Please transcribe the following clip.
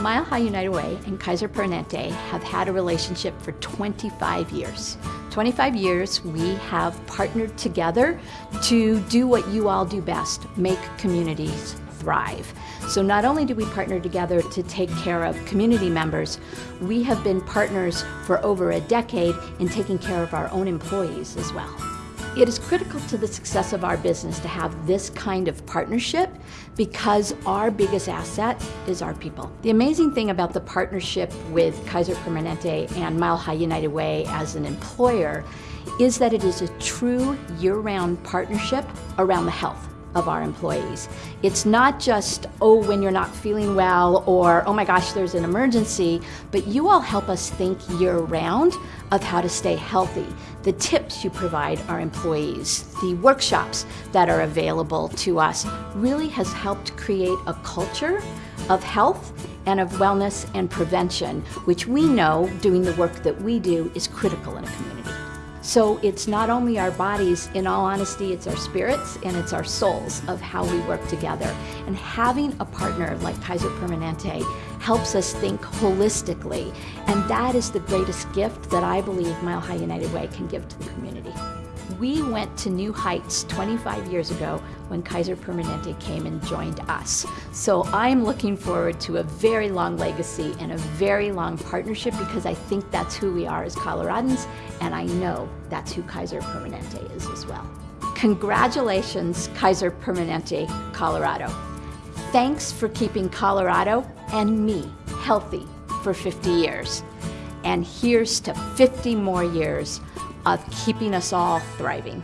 Mile High United Way and Kaiser Permanente have had a relationship for 25 years. 25 years we have partnered together to do what you all do best, make communities thrive. So not only do we partner together to take care of community members, we have been partners for over a decade in taking care of our own employees as well. It is critical to the success of our business to have this kind of partnership because our biggest asset is our people. The amazing thing about the partnership with Kaiser Permanente and Mile High United Way as an employer is that it is a true year-round partnership around the health of our employees. It's not just, oh, when you're not feeling well or, oh my gosh, there's an emergency, but you all help us think year round of how to stay healthy. The tips you provide our employees, the workshops that are available to us really has helped create a culture of health and of wellness and prevention, which we know doing the work that we do is critical in a community. So it's not only our bodies, in all honesty, it's our spirits and it's our souls of how we work together. And having a partner like Kaiser Permanente helps us think holistically. And that is the greatest gift that I believe Mile High United Way can give to the community. We went to new heights 25 years ago when Kaiser Permanente came and joined us. So I'm looking forward to a very long legacy and a very long partnership because I think that's who we are as Coloradans and I know that's who Kaiser Permanente is as well. Congratulations, Kaiser Permanente, Colorado. Thanks for keeping Colorado and me healthy for 50 years. And here's to 50 more years of keeping us all thriving.